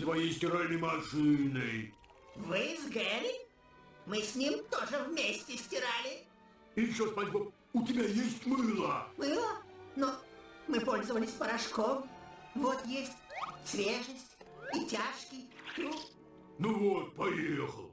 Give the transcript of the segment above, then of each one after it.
твоей стиральной машиной. Вы с Гэри? Мы с ним тоже вместе стирали. И еще, Спанч Боб, у тебя есть мыло. Мыло? Но мы пользовались порошком. Вот есть свежесть и тяжкий. Тру, Ну вот, поехал.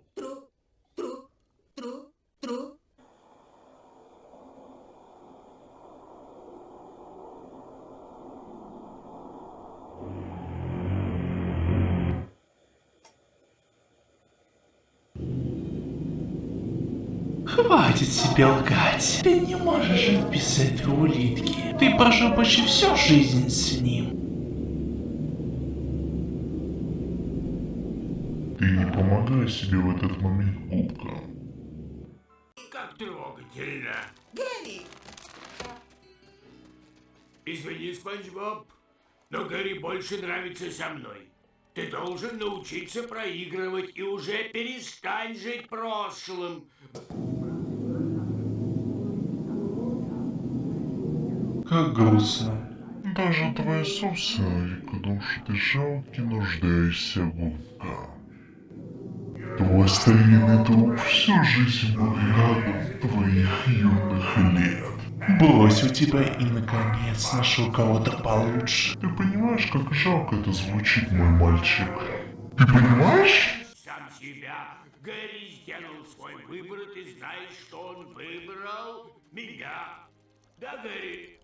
Хватит себе лгать. Ты не можешь жить без этой улитки. Ты прожил почти всю жизнь с ним. Ты не помогай себе в этот момент, губка. Как трогательно. Гэри, Извини, Спанч Боб, но Гэри больше нравится со мной. Ты должен научиться проигрывать и уже перестань жить прошлым. Как грустно. Даже твоя собственная душа ты жалкий нуждаешься, губка. Твой старинный друг всю жизнь был рядом твоих юных лет. Брось у тебя и наконец нашел кого-то получше. Ты понимаешь, как жалко это звучит, мой мальчик? Ты понимаешь? Сам себя. Гэри сделал свой выбор, и ты знаешь, что он выбрал меня. Да, Гэри?